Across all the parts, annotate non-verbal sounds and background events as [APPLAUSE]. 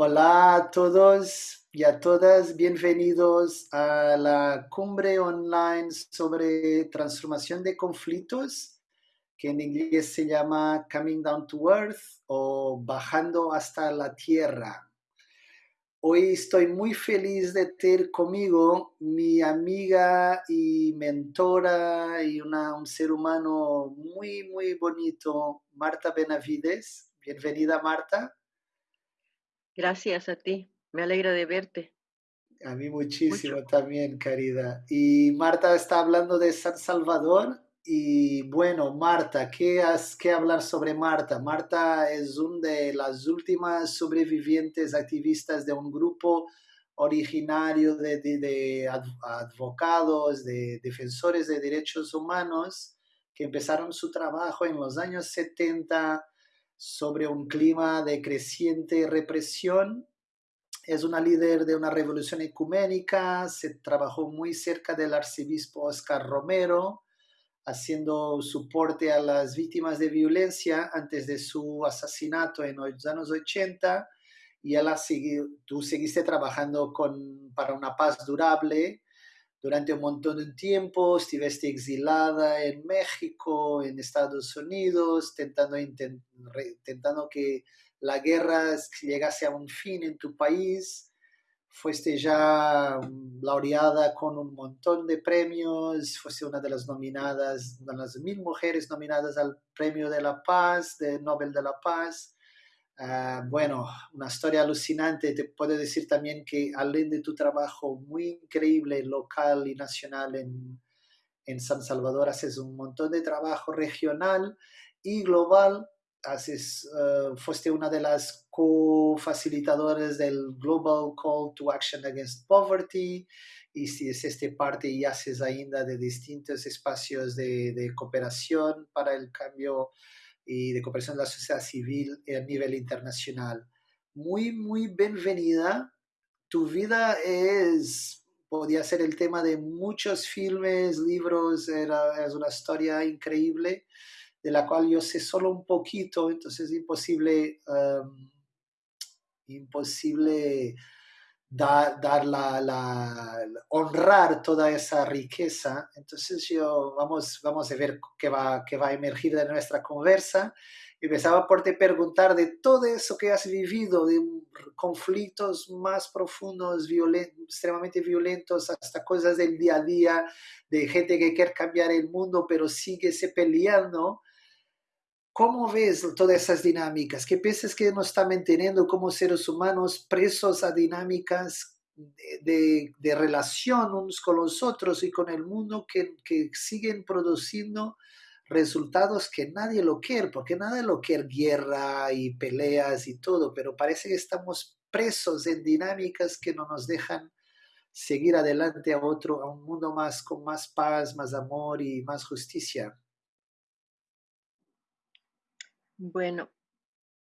Hola a todos y a todas, bienvenidos a la cumbre online sobre transformación de conflictos, que en inglés se llama Coming Down to Earth o Bajando hasta la Tierra. Hoy estoy muy feliz de tener conmigo mi amiga y mentora y una, un ser humano muy, muy bonito, Marta Benavides. Bienvenida, Marta. Gracias a ti, me alegra de verte. A mí muchísimo también, querida. Y Marta está hablando de San Salvador. Y bueno, Marta, ¿qué has que hablar sobre Marta? Marta es una de las últimas sobrevivientes activistas de un grupo originario de, de, de advocados, de defensores de derechos humanos que empezaron su trabajo en los años 70 sobre un clima de creciente represión. Es una líder de una revolución ecuménica, se trabajó muy cerca del arzobispo Oscar Romero, haciendo soporte a las víctimas de violencia antes de su asesinato en los años 80 y ella tú seguiste trabajando con, para una paz durable durante un montón de tiempo, estuviste exilada en México, en Estados Unidos, tentando, intentando que la guerra llegase a un fin en tu país. Fuiste ya laureada con un montón de premios, fuiste una de las nominadas, de las mil mujeres nominadas al Premio de la Paz, de Nobel de la Paz. Ah, bueno, una historia alucinante. Te puedo decir también que além de tu trabajo muy increíble local y nacional en, en San Salvador, haces un montón de trabajo regional y global. Haces, uh, fuiste una de las co-facilitadoras del Global Call to Action Against Poverty y si es este parte y haces ainda de distintos espacios de, de cooperación para el cambio y de cooperación de la sociedad civil a nivel internacional. Muy, muy bienvenida. Tu vida es, podía ser el tema de muchos filmes, libros, era, es una historia increíble de la cual yo sé solo un poquito, entonces es imposible, um, imposible dar, la, honrar toda esa riqueza. Entonces yo vamos, vamos a ver qué va, qué va a emergir de nuestra conversa. Empezaba por te preguntar de todo eso que has vivido, de conflictos más profundos, extremadamente violentos, hasta cosas del día a día, de gente que quiere cambiar el mundo, pero sigue se peleando. ¿Cómo ves todas esas dinámicas? ¿Qué piensas que nos está manteniendo como seres humanos presos a dinámicas de, relación unos con los otros y con el mundo que, que, siguen produciendo resultados que nadie lo quiere, porque nadie lo quiere guerra y peleas y todo, pero parece que estamos presos en dinámicas que no nos dejan seguir adelante a otro, a un mundo más con más paz, más amor y más justicia. Bueno,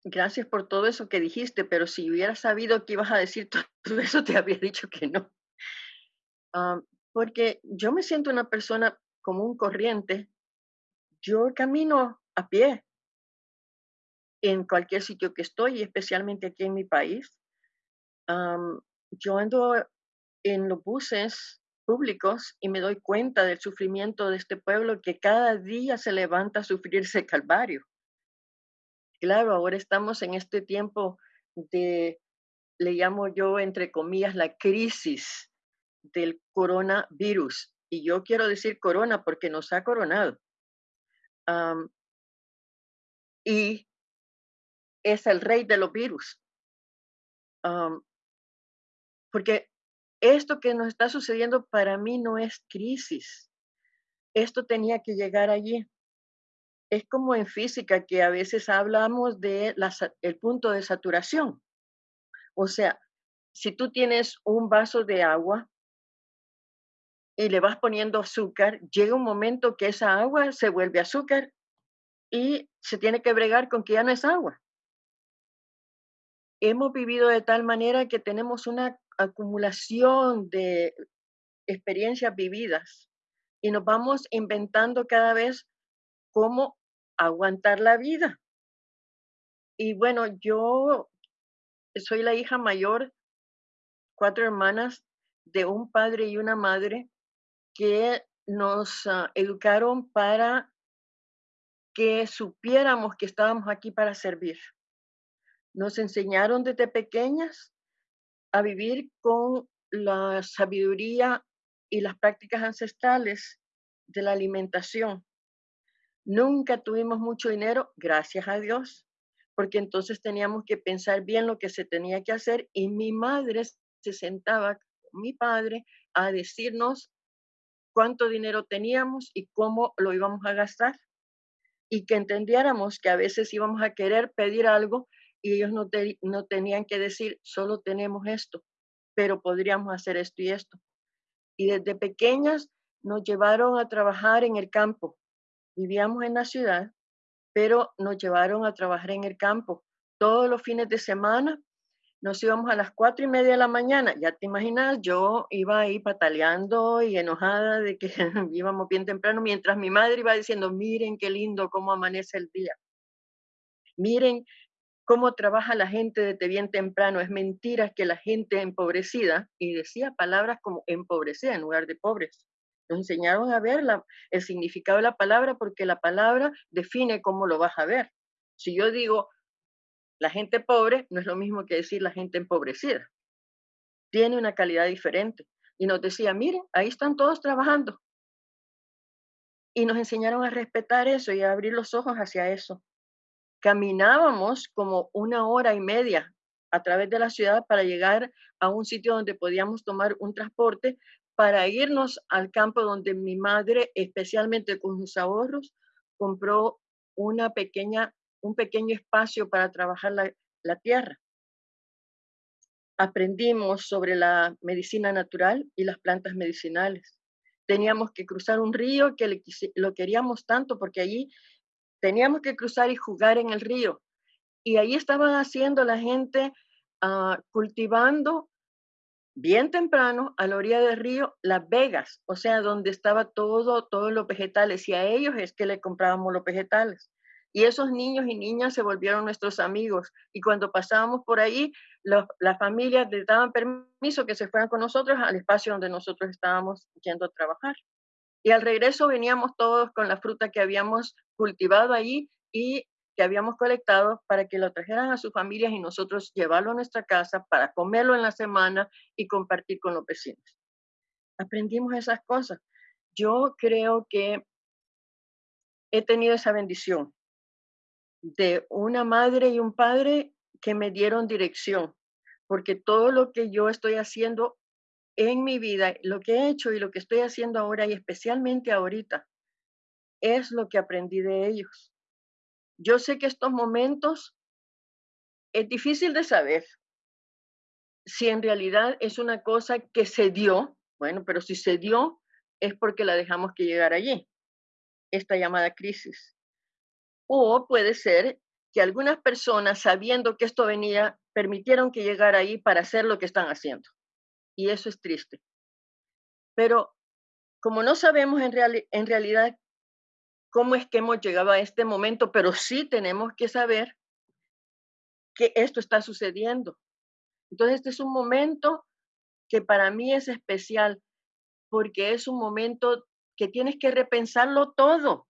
gracias por todo eso que dijiste, pero si hubiera sabido que ibas a decir [LAUGHS] todo eso, te habría dicho que no. Ah, porque yo me siento una persona común corriente. Yo camino a pie en cualquier sitio que estoy, especialmente aquí en mi país. yo ando en los buses públicos y me doy cuenta del sufrimiento de este pueblo que cada día se levanta a sufrir ese calvario claro, ahora estamos en este tiempo de, le llamo yo, entre comillas, la crisis del coronavirus. Y yo quiero decir corona porque nos ha coronado. y es el rey de los virus. porque esto que nos está sucediendo para mí no es crisis. Esto tenía que llegar allí es como en física que a veces hablamos de el punto de saturación. O sea, si tú tienes un vaso de agua y le vas poniendo azúcar, llega un momento que esa agua se vuelve azúcar y se tiene que bregar con que ya no es agua. Hemos vivido de tal manera que tenemos una acumulación de experiencias vividas y nos vamos inventando cada vez cómo aguantar la vida. Y bueno, yo soy la hija mayor, cuatro hermanas de un padre y una madre que nos ah, educaron para que supiéramos que estábamos aquí para servir. Nos enseñaron desde pequeñas a vivir con la sabiduría y las prácticas ancestrales de la alimentación. Nunca tuvimos mucho dinero, gracias a Dios, porque entonces teníamos que pensar bien lo que se tenía que hacer y mi madre se sentaba con mi padre a decirnos cuánto dinero teníamos y cómo lo íbamos a gastar y que entendiéramos que a veces íbamos a querer pedir algo y ellos no, tenían que decir, solo tenemos esto, pero podríamos hacer esto y esto. Y desde pequeñas nos llevaron a trabajar en el campo. Vivíamos en la ciudad, pero nos llevaron a trabajar en el campo. Todos los fines de semana nos íbamos a las cuatro y media de la mañana. Ya te imaginas, yo iba ahí pataleando y enojada de que [LAUGHS] íbamos bien temprano, mientras mi madre iba diciendo, miren qué lindo cómo amanece el día. Miren cómo trabaja la gente desde bien temprano. Es mentira que la gente empobrecida, y decía palabras como empobrecida en lugar de pobres. Nos enseñaron a ver el significado de la palabra porque la palabra define cómo lo vas a ver. Si yo digo la gente pobre, no es lo mismo que decir la gente empobrecida. Tiene una calidad diferente. Y nos decía, miren, ahí están todos trabajando. Y nos enseñaron a respetar eso y a abrir los ojos hacia eso. Caminábamos como una hora y media a través de la ciudad para llegar a un sitio donde podíamos tomar un transporte para irnos al campo donde mi madre, especialmente con sus ahorros, compró una pequeña, un pequeño espacio para trabajar la, tierra. Aprendimos sobre la medicina natural y las plantas medicinales. Teníamos que cruzar un río que lo queríamos tanto porque allí teníamos que cruzar y jugar en el río. Y ahí estaban haciendo la gente uh, cultivando bien temprano a la orilla del río Las Vegas, o sea, donde estaba todo, todos los vegetales, y a ellos es que le comprábamos los vegetales. Y esos niños y niñas se volvieron nuestros amigos. Y cuando pasábamos por ahí, las familias les daban permiso que se fueran con nosotros al espacio donde nosotros estábamos yendo a trabajar. Y al regreso veníamos todos con la fruta que habíamos cultivado allí y que habíamos colectado para que lo trajeran a sus familias y nosotros llevarlo a nuestra casa para comerlo en la semana y compartir con los vecinos. Aprendimos esas cosas. Yo creo que he tenido esa bendición de una madre y un padre que me dieron dirección, porque todo lo que yo estoy haciendo en mi vida, lo que he hecho y lo que estoy haciendo ahora y especialmente ahorita, es lo que aprendí de ellos. Yo sé que estos momentos es difícil de saber si en realidad es una cosa que se dio, bueno, pero si se dio es porque la dejamos que llegar allí, esta llamada crisis. O puede ser que algunas personas, sabiendo que esto venía, permitieron que llegara ahí para hacer lo que están haciendo. Y eso es triste. Pero como no sabemos en, en realidad cómo es que hemos llegado a este momento, pero sí tenemos que saber que esto está sucediendo. Entonces, este es un momento que para mí es especial porque es un momento que tienes que repensarlo todo.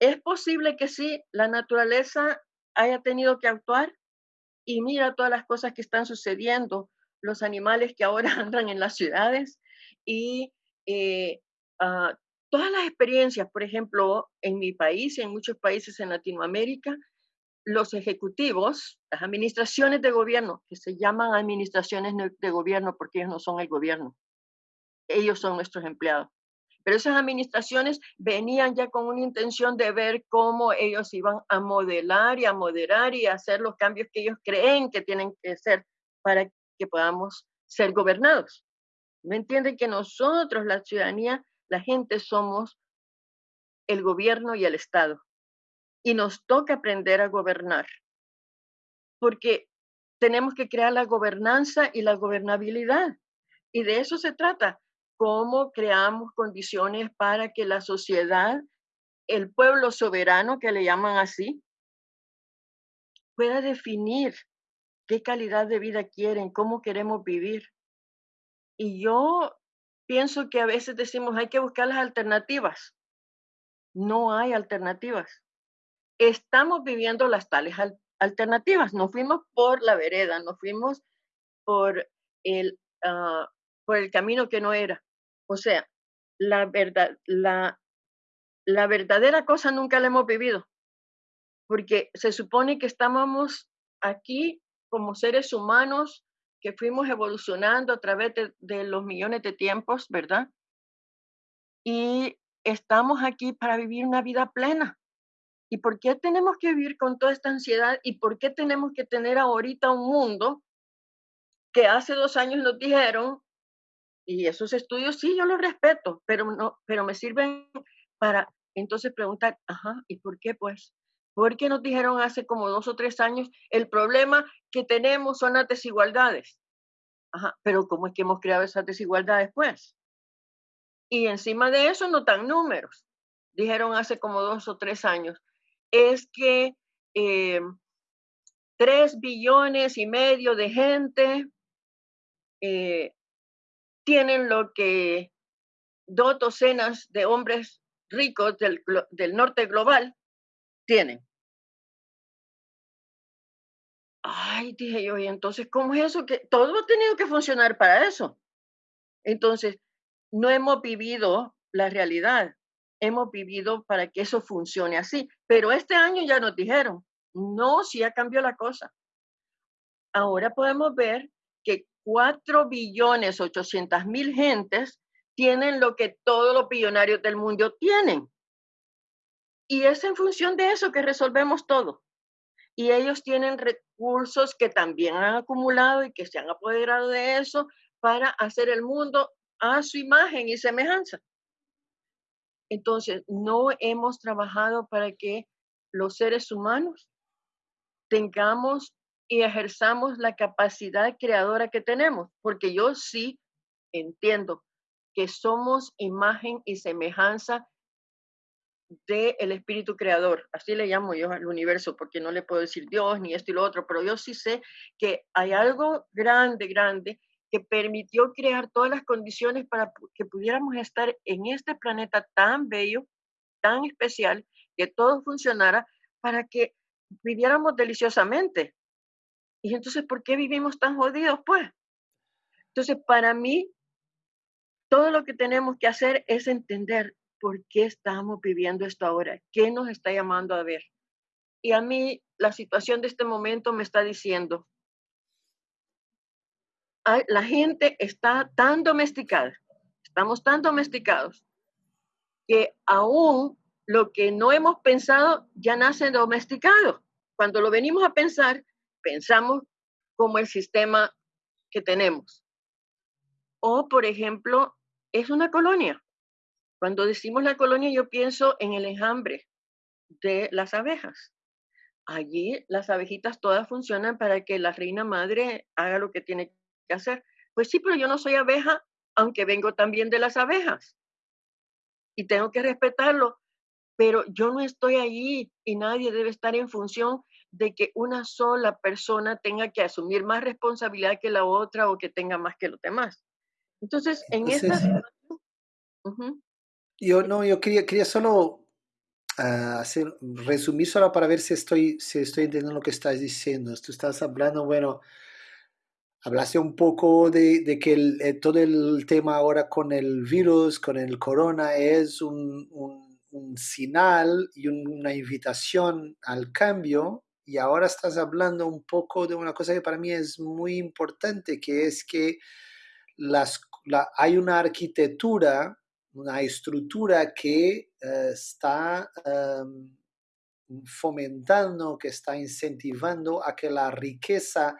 Es posible que sí, la naturaleza haya tenido que actuar y mira todas las cosas que están sucediendo, los animales que ahora [LAUGHS] andan en las ciudades y eh, ah, todas las experiencias, por ejemplo, en mi país y en muchos países en Latinoamérica, los ejecutivos, las administraciones de gobierno, que se llaman administraciones de gobierno porque ellos no son el gobierno, ellos son nuestros empleados. Pero esas administraciones venían ya con una intención de ver cómo ellos iban a modelar y a moderar y a hacer los cambios que ellos creen que tienen que hacer para que podamos ser gobernados. ¿No entienden que nosotros, la ciudadanía, la gente somos el gobierno y el Estado. Y nos toca aprender a gobernar, porque tenemos que crear la gobernanza y la gobernabilidad. Y de eso se trata, cómo creamos condiciones para que la sociedad, el pueblo soberano, que le llaman así, pueda definir qué calidad de vida quieren, cómo queremos vivir. Y yo pienso que a veces decimos hay que buscar las alternativas. No hay alternativas. Estamos viviendo las tales alternativas. Nos fuimos por la vereda, nos fuimos por el, ah, por el camino que no era. O sea, la verdad, la, la verdadera cosa nunca la hemos vivido, porque se supone que estábamos aquí como seres humanos que fuimos evolucionando a través de, los millones de tiempos, ¿verdad? Y estamos aquí para vivir una vida plena. ¿Y por qué tenemos que vivir con toda esta ansiedad? ¿Y por qué tenemos que tener ahorita un mundo que hace dos años nos dijeron, y esos estudios sí, yo los respeto, pero, no, pero me sirven para entonces preguntar, ajá, ¿y por qué pues? Porque nos dijeron hace como dos o tres años, el problema que tenemos son las desigualdades. Ajá, pero ¿cómo es que hemos creado esas desigualdades pues? Y encima de eso no dan números. Dijeron hace como dos o tres años, es que eh, tres billones y medio de gente eh, tienen lo que dos docenas de hombres ricos del, del norte global tienen. Ay, dije yo, y entonces, ¿cómo es eso? Que todo ha tenido que funcionar para eso. Entonces, no hemos vivido la realidad, hemos vivido para que eso funcione así. Pero este año ya nos dijeron, no, si ya cambió la cosa. Ahora podemos ver que 4 billones 800 mil gentes tienen lo que todos los billonarios del mundo tienen. Y es en función de eso que resolvemos todo. Y ellos tienen recursos que también han acumulado y que se han apoderado de eso para hacer el mundo a su imagen y semejanza. Entonces, no hemos trabajado para que los seres humanos tengamos y ejerzamos la capacidad creadora que tenemos, porque yo sí entiendo que somos imagen y semejanza del espíritu creador. Así le llamo yo al universo, porque no le puedo decir Dios ni esto y lo otro, pero yo sí sé que hay algo grande, grande que permitió crear todas las condiciones para que pudiéramos estar en este planeta tan bello, tan especial, que todo funcionara para que viviéramos deliciosamente. Y entonces, ¿por qué vivimos tan jodidos, pues? Entonces, para mí, todo lo que tenemos que hacer es entender por qué estamos viviendo esto ahora, qué nos está llamando a ver. Y a mí la situación de este momento me está diciendo, la gente está tan domesticada, estamos tan domesticados, que aún lo que no hemos pensado ya nace domesticado. Cuando lo venimos a pensar, pensamos como el sistema que tenemos. O, por ejemplo, es una colonia. Cuando decimos la colonia, yo pienso en el enjambre de las abejas. Allí las abejitas todas funcionan para que la reina madre haga lo que tiene que hacer. Pues sí, pero yo no soy abeja, aunque vengo también de las abejas. Y tengo que respetarlo. Pero yo no estoy allí y nadie debe estar en función de que una sola persona tenga que asumir más responsabilidad que la otra o que tenga más que los demás. Entonces, en esta... Yo no, yo quería, quería solo ah, hacer, resumir solo para ver si estoy, si estoy entendiendo lo que estás diciendo. Tú estás hablando, bueno, hablaste un poco de, de que eh, todo el tema ahora con el virus, con el corona, es un, un, señal y una invitación al cambio. Y ahora estás hablando un poco de una cosa que para mí es muy importante, que es que las hay una arquitectura, una estructura que eh, está em, fomentando, que está incentivando a que la riqueza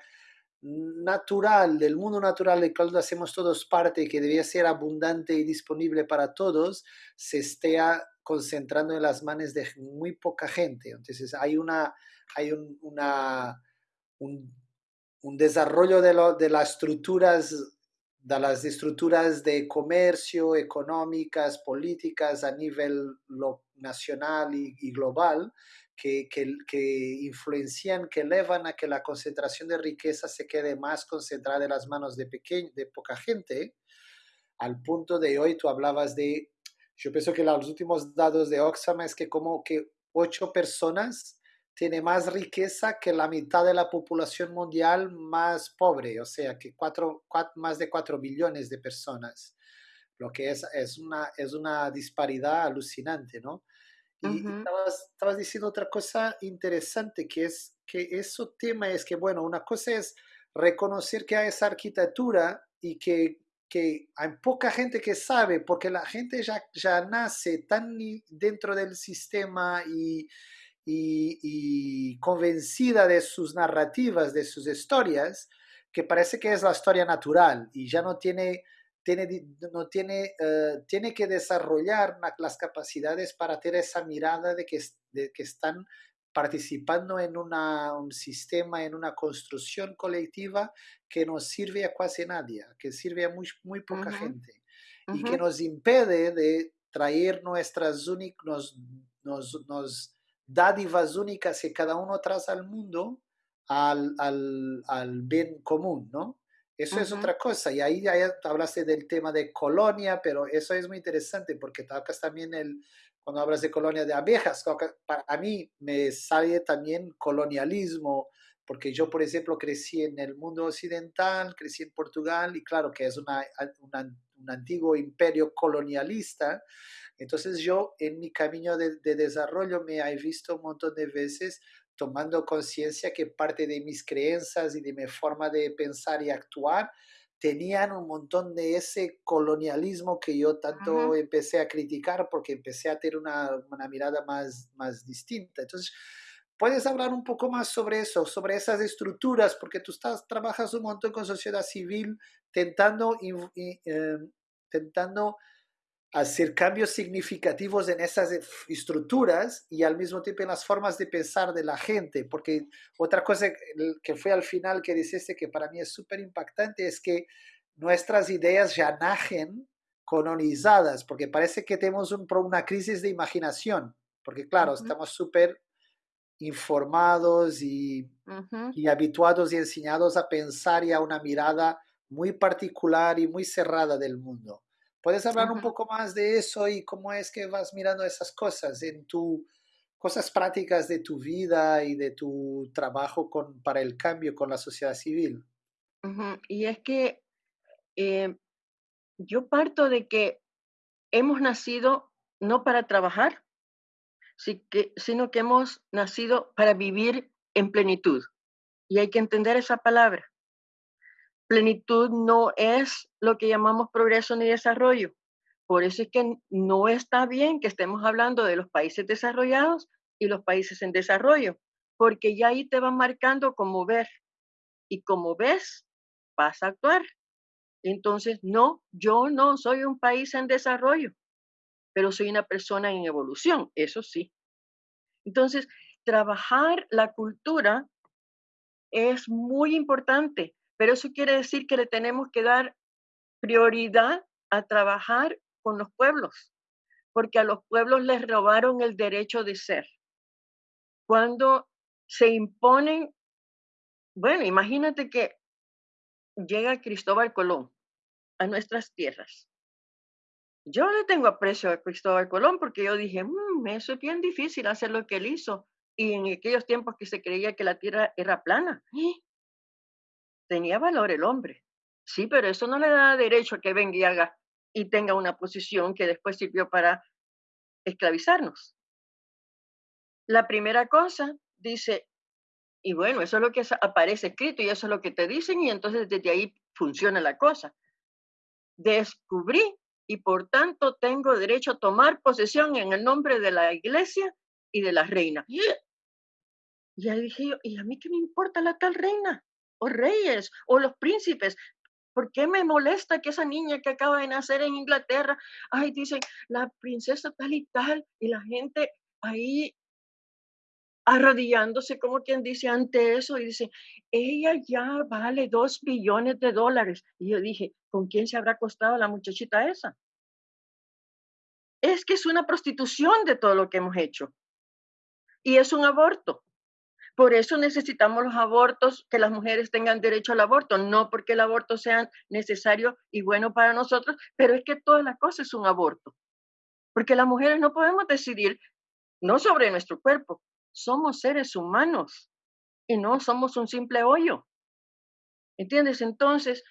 natural, del mundo natural del cual hacemos todos parte, que debía ser abundante y disponible para todos, se esté concentrando en las manos de muy poca gente. Entonces hay, una, hay un, desarrollo de, de las estructuras de las estructuras de comercio, económicas, políticas a nivel nacional y, global que, que, que, influencian, que elevan a que la concentración de riqueza se quede más concentrada en las manos de, de poca gente, al punto de hoy tú hablabas de, yo pienso que los últimos datos de Oxfam es que como que ocho personas tiene más riqueza que la mitad de la población mundial más pobre, o sea, que cuatro, más de 4 billones de personas, lo que es, es, una, es una disparidad alucinante, ¿no? Y estabas, estabas, diciendo otra cosa interesante, que es que eso tema es que, bueno, una cosa es reconocer que hay esa arquitectura y que, que hay poca gente que sabe, porque la gente ya, ya nace tan dentro del sistema y y, convencida de sus narrativas, de sus historias, que parece que es la historia natural y ya no tiene, tiene, no tiene, eh, tiene que desarrollar las capacidades para tener esa mirada de que, de que están participando en una, un sistema, en una construcción colectiva que no sirve a casi nadie, que sirve a muy, muy poca gente y que nos impede de traer nuestras únicas, nos, nos dádivas únicas que cada uno trae al mundo al, al, al bien común, ¿no? Eso es otra cosa. Y ahí ya hablaste del tema de colonia, pero eso es muy interesante porque tocas también el, cuando hablas de colonia de abejas, para mí me sale también colonialismo, porque yo, por ejemplo, crecí en el mundo occidental, crecí en Portugal y claro que es una, un antiguo imperio colonialista, entonces yo en mi camino de, desarrollo me he visto un montón de veces tomando conciencia que parte de mis creencias y de mi forma de pensar y actuar tenían un montón de ese colonialismo que yo tanto empecé a criticar porque empecé a tener una, una, mirada más, más distinta. Entonces, ¿puedes hablar un poco más sobre eso, sobre esas estructuras? Porque tú estás, trabajas un montón con sociedad civil, tentando, eh, tentando hacer cambios significativos en esas estructuras y al mismo tiempo en las formas de pensar de la gente, porque otra cosa que fue al final que dijiste que para mí es súper impactante es que nuestras ideas ya nacen colonizadas, porque parece que tenemos un, una crisis de imaginación, porque claro, estamos súper informados y, y habituados y enseñados a pensar y a una mirada muy particular y muy cerrada del mundo. ¿Puedes hablar un poco más de eso y cómo es que vas mirando esas cosas en tu cosas prácticas de tu vida y de tu trabajo con, para el cambio con la sociedad civil? Y es que eh, yo parto de que hemos nacido no para trabajar, sino que hemos nacido para vivir en plenitud. Y hay que entender esa palabra plenitud no es lo que llamamos progreso ni desarrollo. Por eso es que no está bien que estemos hablando de los países desarrollados y los países en desarrollo, porque ya ahí te van marcando cómo ver. Y como ves, vas a actuar. Entonces, no, yo no soy un país en desarrollo, pero soy una persona en evolución, eso sí. Entonces, trabajar la cultura es muy importante pero eso quiere decir que le tenemos que dar prioridad a trabajar con los pueblos, porque a los pueblos les robaron el derecho de ser. Cuando se imponen, bueno, imagínate que llega Cristóbal Colón a nuestras tierras. Yo le tengo aprecio a Cristóbal Colón porque yo dije, mm, eso es bien difícil hacer lo que él hizo. Y en aquellos tiempos que se creía que la tierra era plana. ¡eh! Tenía valor el hombre. Sí, pero eso no le da derecho a que venga y haga y tenga una posición que después sirvió para esclavizarnos. La primera cosa dice, y bueno, eso es lo que aparece escrito y eso es lo que te dicen y entonces desde ahí funciona la cosa. Descubrí y por tanto tengo derecho a tomar posesión en el nombre de la iglesia y de la reina. Y ahí dije yo, ¿y a mí qué me importa la tal reina? O reyes o los príncipes. ¿Por qué me molesta que esa niña que acaba de nacer en Inglaterra, ay, dicen la princesa tal y tal, y la gente ahí arrodillándose como quien dice ante eso y dice, ella ya vale dos billones de dólares. Y yo dije, ¿con quién se habrá costado la muchachita esa? Es que es una prostitución de todo lo que hemos hecho. Y es un aborto. Por eso necesitamos los abortos, que las mujeres tengan derecho al aborto, no porque el aborto sea necesario y bueno para nosotros, pero es que toda la cosa es un aborto. Porque las mujeres no podemos decidir, no sobre nuestro cuerpo, somos seres humanos y no somos un simple hoyo. ¿Entiendes? Entonces,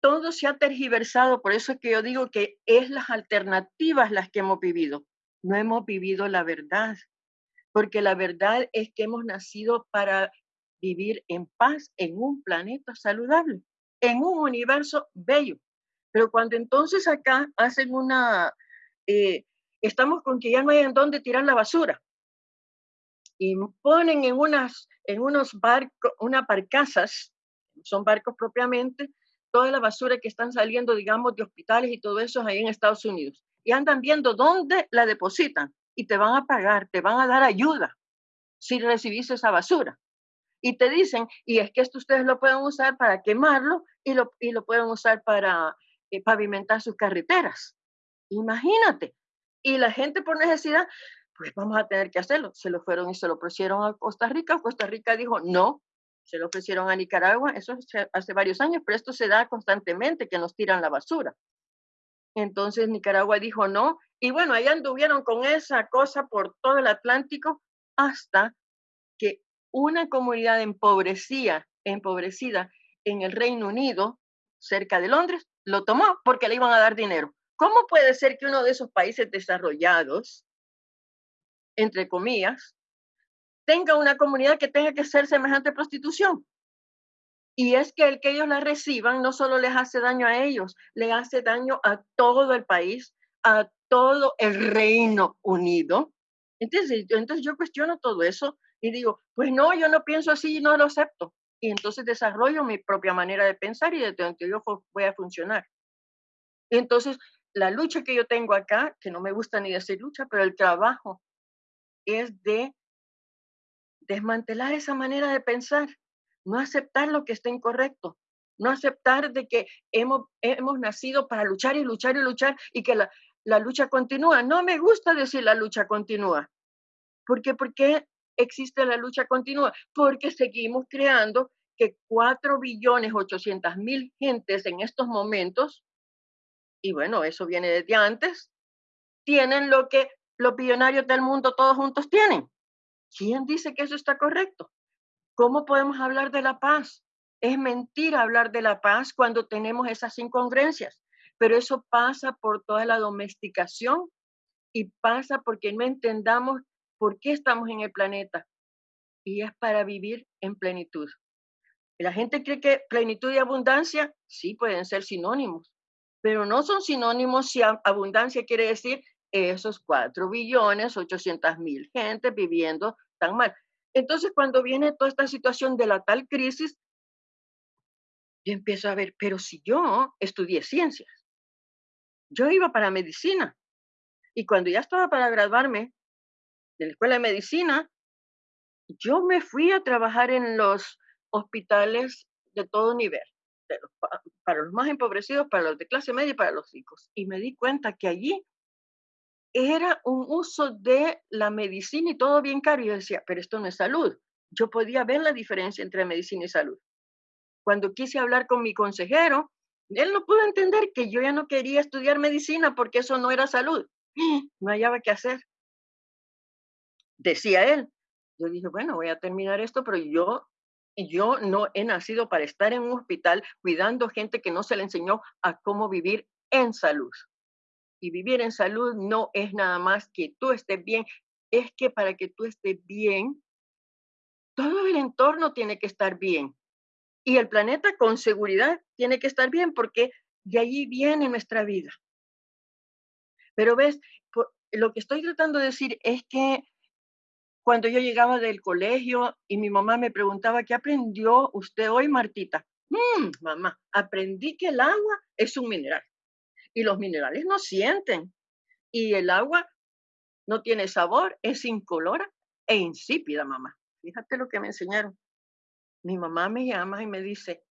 todo se ha tergiversado, por eso es que yo digo que es las alternativas las que hemos vivido. No hemos vivido la verdad porque la verdad es que hemos nacido para vivir en paz en un planeta saludable, en un universo bello. Pero cuando entonces acá hacen una, eh, estamos con que ya no hay en dónde tirar la basura y ponen en unas, en unos barcos, unas barcazas, son barcos propiamente, toda la basura que están saliendo, digamos, de hospitales y todo eso ahí en Estados Unidos. Y andan viendo dónde la depositan y te van a pagar, te van a dar ayuda si recibís esa basura. Y te dicen, y es que esto ustedes lo pueden usar para quemarlo y lo, y lo pueden usar para eh, pavimentar sus carreteras. Imagínate. Y la gente por necesidad, pues vamos a tener que hacerlo. Se lo fueron y se lo ofrecieron a Costa Rica. Costa Rica dijo, no, se lo ofrecieron a Nicaragua. Eso hace varios años, pero esto se da constantemente, que nos tiran la basura. Entonces Nicaragua dijo no, y bueno, ahí anduvieron con esa cosa por todo el Atlántico hasta que una comunidad empobrecida, empobrecida en el Reino Unido, cerca de Londres, lo tomó porque le iban a dar dinero. ¿Cómo puede ser que uno de esos países desarrollados, entre comillas, tenga una comunidad que tenga que ser semejante prostitución? Y es que el que ellos la reciban no solo les hace daño a ellos, le hace daño a todo el país, a todo el Reino Unido. Entonces, entonces yo cuestiono todo eso y digo, pues no, yo no pienso así y no lo acepto. Y entonces desarrollo mi propia manera de pensar y de donde yo voy a funcionar. entonces, la lucha que yo tengo acá, que no me gusta ni decir lucha, pero el trabajo es de desmantelar esa manera de pensar no aceptar lo que está incorrecto, no aceptar de que hemos, hemos nacido para luchar y luchar y luchar y que la, la lucha continúa. No me gusta decir la lucha continúa. ¿Por qué? ¿Por qué existe la lucha continua? Porque seguimos creando que 4 billones 800 mil gentes en estos momentos, y bueno, eso viene desde antes, tienen lo que los billonarios del mundo todos juntos tienen. ¿Quién dice que eso está correcto? ¿Cómo podemos hablar de la paz? Es mentira hablar de la paz cuando tenemos esas incongruencias, pero eso pasa por toda la domesticación y pasa porque no entendamos por qué estamos en el planeta y es para vivir en plenitud. La gente cree que plenitud y abundancia sí pueden ser sinónimos, pero no son sinónimos si abundancia quiere decir esos 4 billones 800 mil gente viviendo tan mal. Entonces, cuando viene toda esta situación de la tal crisis, yo empiezo a ver, pero si yo estudié ciencias, yo iba para medicina, y cuando ya estaba para graduarme de la escuela de medicina, yo me fui a trabajar en los hospitales de todo nivel, para los más empobrecidos, para los de clase media y para los ricos. Y me di cuenta que allí era un uso de la medicina y todo bien caro. Y yo decía, pero esto no es salud. Yo podía ver la diferencia entre medicina y salud. Cuando quise hablar con mi consejero, él no pudo entender que yo ya no quería estudiar medicina porque eso no era salud. No hallaba qué hacer. Decía él. Yo dije, bueno, voy a terminar esto, pero yo, yo no he nacido para estar en un hospital cuidando gente que no se le enseñó a cómo vivir en salud y vivir en salud no es nada más que tú estés bien, es que para que tú estés bien, todo el entorno tiene que estar bien. Y el planeta con seguridad tiene que estar bien porque de allí viene nuestra vida. Pero ves, lo que estoy tratando de decir es que cuando yo llegaba del colegio y mi mamá me preguntaba, ¿qué aprendió usted hoy, Martita? Mm, mamá, aprendí que el agua es un mineral y los minerales no sienten y el agua no tiene sabor, es incolora. e insípida, mamá. Fíjate lo que me enseñaron. Mi mamá me llama y me dice,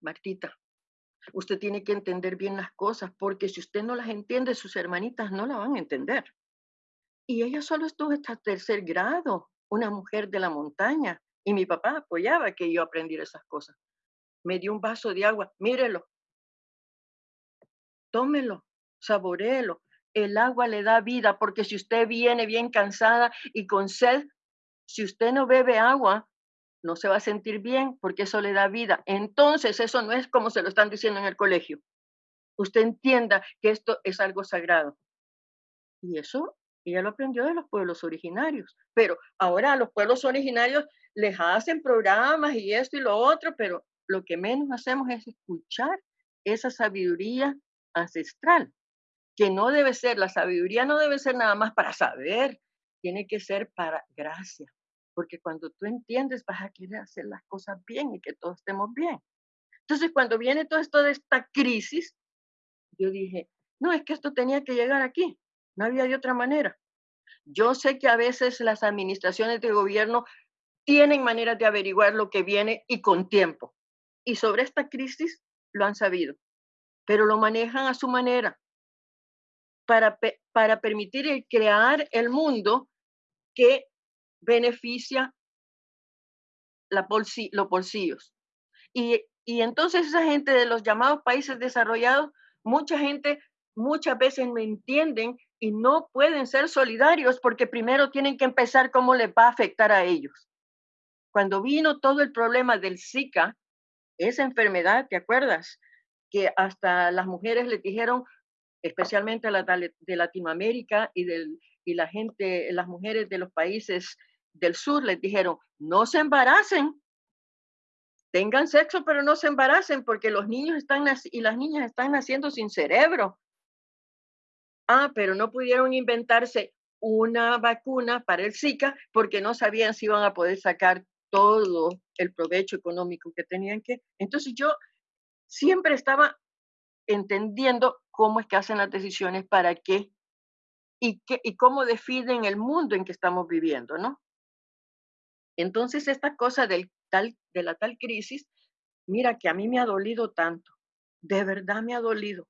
Martita, usted tiene que entender bien las cosas, porque si usted no las entiende, sus hermanitas no la van a entender. Y ella solo estuvo hasta tercer grado, una mujer de la montaña, y mi papá apoyaba que yo aprendiera esas cosas. Me dio un vaso de agua, mírelo, tómelo, saboreelo. El agua le da vida, porque si usted viene bien cansada y con sed, si usted no bebe agua, no se va a sentir bien porque eso le da vida. Entonces, eso no es como se lo están diciendo en el colegio. Usted entienda que esto es algo sagrado. Y eso ella lo aprendió de los pueblos originarios. Pero ahora a los pueblos originarios les hacen programas y esto y lo otro, pero lo que menos hacemos es escuchar esa sabiduría ancestral, que no debe ser, la sabiduría no debe ser nada más para saber, tiene que ser para gracia, porque cuando tú entiendes vas a querer hacer las cosas bien y que todos estemos bien. Entonces, cuando viene todo esto de esta crisis, yo dije, no, es que esto tenía que llegar aquí, no había de otra manera. Yo sé que a veces las administraciones de gobierno tienen maneras de averiguar lo que viene y con tiempo. Y sobre esta crisis lo han sabido, pero lo manejan a su manera para, para permitir crear el mundo que beneficia los bolsillos. Y, entonces esa gente de los llamados países desarrollados, mucha gente muchas veces no entienden y no pueden ser solidarios porque primero tienen que empezar cómo les va a afectar a ellos. Cuando vino todo el problema del Zika, esa enfermedad, ¿te acuerdas? Que hasta las mujeres le dijeron, especialmente a la de Latinoamérica y, y la gente, las mujeres de los países del sur les dijeron, no se embaracen, tengan sexo, pero no se embaracen porque los niños están y las niñas están naciendo sin cerebro. Ah, pero no pudieron inventarse una vacuna para el Zika porque no sabían si iban a poder sacar todo el provecho económico que tenían que. Entonces yo siempre estaba entendiendo cómo es que hacen las decisiones, para qué y, qué, y cómo definen el mundo en que estamos viviendo, ¿no? Entonces, esta cosa del tal, de la tal crisis, mira que a mí me ha dolido tanto, de verdad me ha dolido,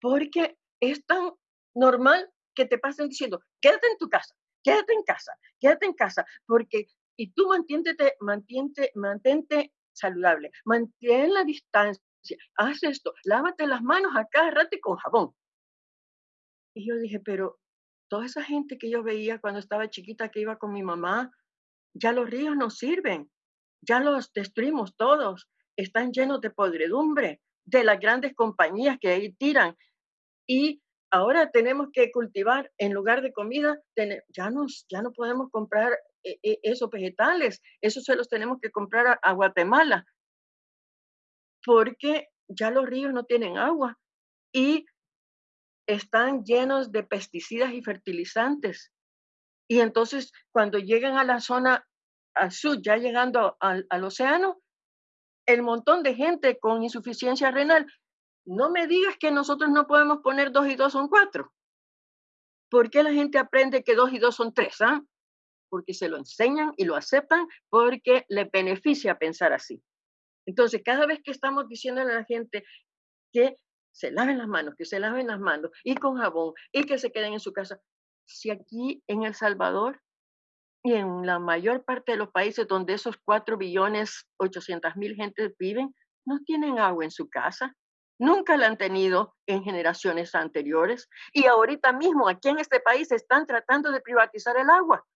porque es tan normal que te pasen diciendo, quédate en tu casa, quédate en casa, quédate en casa, porque, y tú mantente, mantente, mantente saludable, mantén la distancia, haz esto, lávate las manos acá, rate con jabón. Y yo dije, pero toda esa gente que yo veía cuando estaba chiquita que iba con mi mamá, ya los ríos no sirven, ya los destruimos todos, están llenos de podredumbre, de las grandes compañías que ahí tiran. Y ahora tenemos que cultivar en lugar de comida, ya, nos, ya no podemos comprar eh, eh, esos vegetales, esos se los tenemos que comprar a, Guatemala, porque ya los ríos no tienen agua y están llenos de pesticidas y fertilizantes. Y entonces cuando llegan a la zona al sur, ya llegando al, océano, el montón de gente con insuficiencia renal no me digas que nosotros no podemos poner dos y dos son cuatro. ¿Por qué la gente aprende que dos y dos son tres? Ah? Porque se lo enseñan y lo aceptan porque le beneficia pensar así. Entonces, cada vez que estamos diciéndole a la gente que se laven las manos, que se laven las manos y con jabón y que se queden en su casa, si aquí en El Salvador y en la mayor parte de los países donde esos cuatro billones 800 mil gentes viven, no tienen agua en su casa, Nunca la han tenido en generaciones anteriores y ahorita mismo aquí en este país están tratando de privatizar el agua